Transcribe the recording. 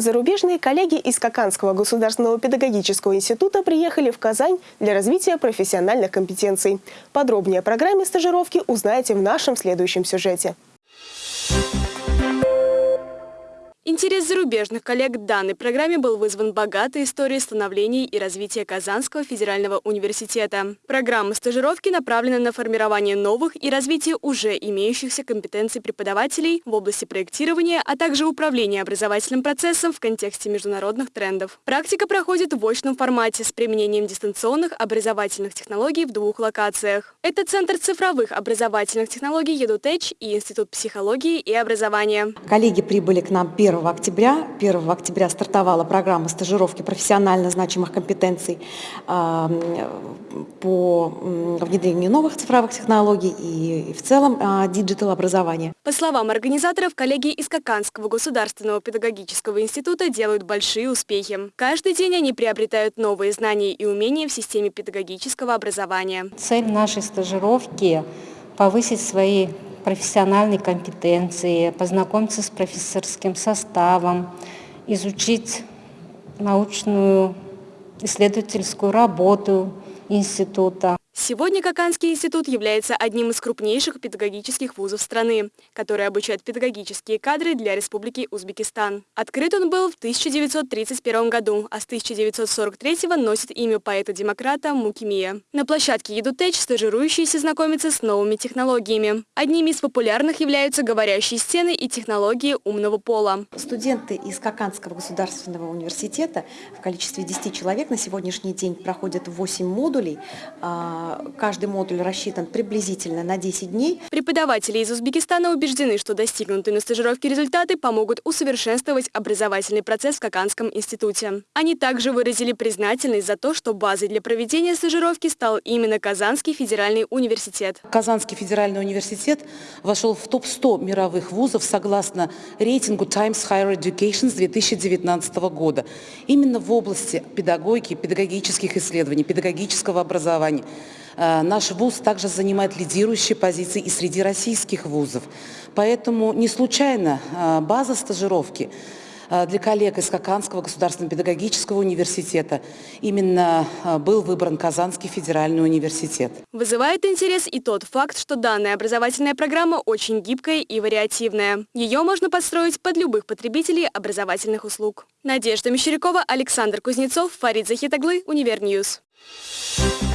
Зарубежные коллеги из Каканского государственного педагогического института приехали в Казань для развития профессиональных компетенций. Подробнее о программе стажировки узнаете в нашем следующем сюжете. Интерес зарубежных коллег к данной программе был вызван богатой историей становления и развития Казанского федерального университета. Программа стажировки направлена на формирование новых и развитие уже имеющихся компетенций преподавателей в области проектирования, а также управления образовательным процессом в контексте международных трендов. Практика проходит в очном формате с применением дистанционных образовательных технологий в двух локациях. Это Центр цифровых образовательных технологий «Едутеч» и Институт психологии и образования. Коллеги прибыли к нам 1 октября. 1 октября стартовала программа стажировки профессионально значимых компетенций по внедрению новых цифровых технологий и в целом digital образования. По словам организаторов, коллеги из Кокандского государственного педагогического института делают большие успехи. Каждый день они приобретают новые знания и умения в системе педагогического образования. Цель нашей стажировки – повысить свои профессиональной компетенции, познакомиться с профессорским составом, изучить научную исследовательскую работу института. Сегодня Каканский институт является одним из крупнейших педагогических вузов страны, который обучает педагогические кадры для Республики Узбекистан. Открыт он был в 1931 году, а с 1943 носит имя поэта-демократа Мукимия. На площадке Едутеч стажирующиеся знакомятся с новыми технологиями. Одними из популярных являются говорящие стены и технологии умного пола. Студенты из Каканского государственного университета в количестве 10 человек на сегодняшний день проходят 8 модулей а, каждый модуль рассчитан приблизительно на 10 дней. Преподаватели из Узбекистана убеждены, что достигнутые на стажировке результаты помогут усовершенствовать образовательный процесс в Каканском институте. Они также выразили признательность за то, что базой для проведения стажировки стал именно Казанский федеральный университет. Казанский федеральный университет вошел в топ-100 мировых вузов согласно рейтингу Times Higher Education с 2019 года. Именно в области педагогики, педагогических исследований, педагогического образования – наш вуз также занимает лидирующие позиции и среди российских вузов. Поэтому не случайно э, база стажировки э, для коллег из Каканского государственного педагогического университета именно был выбран Казанский федеральный университет. Вызывает интерес и тот факт, что данная образовательная программа очень гибкая и вариативная. Ее можно подстроить под любых потребителей образовательных услуг. Надежда Мещерякова, Александр Кузнецов, Фарид Захитаглы, Univer News. Thank you.